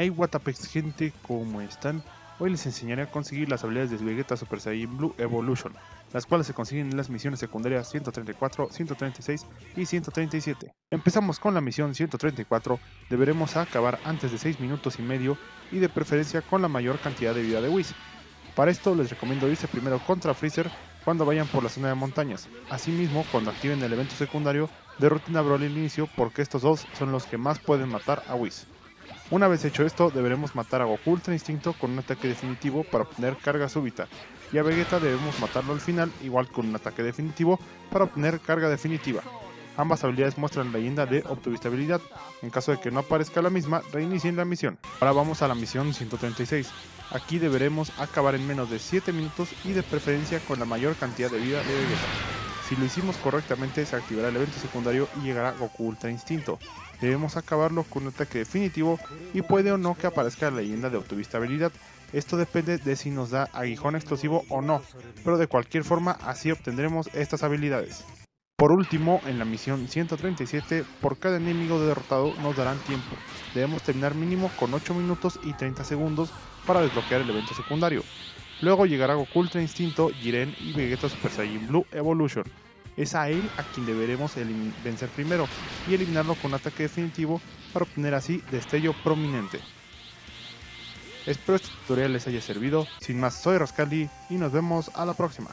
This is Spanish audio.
Hey Watapex gente, ¿cómo están? Hoy les enseñaré a conseguir las habilidades de Vegeta Super Saiyan Blue Evolution, las cuales se consiguen en las misiones secundarias 134, 136 y 137. Empezamos con la misión 134, deberemos acabar antes de 6 minutos y medio y de preferencia con la mayor cantidad de vida de Whis. Para esto les recomiendo irse primero contra Freezer cuando vayan por la zona de montañas, asimismo cuando activen el evento secundario de Rutina Broly al inicio porque estos dos son los que más pueden matar a Whis. Una vez hecho esto, deberemos matar a Goku Ultra Instinto con un ataque definitivo para obtener carga súbita, y a Vegeta debemos matarlo al final, igual con un ataque definitivo, para obtener carga definitiva. Ambas habilidades muestran la leyenda de obtuvistabilidad. En caso de que no aparezca la misma, reinicien la misión. Ahora vamos a la misión 136. Aquí deberemos acabar en menos de 7 minutos y de preferencia con la mayor cantidad de vida de Vegeta. Si lo hicimos correctamente se activará el evento secundario y llegará Goku Ultra Instinto. Debemos acabarlo con un ataque definitivo y puede o no que aparezca la leyenda de autovistabilidad. Esto depende de si nos da aguijón explosivo o no, pero de cualquier forma así obtendremos estas habilidades. Por último, en la misión 137, por cada enemigo derrotado nos darán tiempo. Debemos terminar mínimo con 8 minutos y 30 segundos para desbloquear el evento secundario. Luego llegará Goku Ultra Instinto, Jiren y Vegeta Super Saiyan Blue Evolution. Es a él a quien deberemos vencer primero y eliminarlo con un ataque definitivo para obtener así destello prominente. Espero este tutorial les haya servido, sin más soy Rascali y nos vemos a la próxima.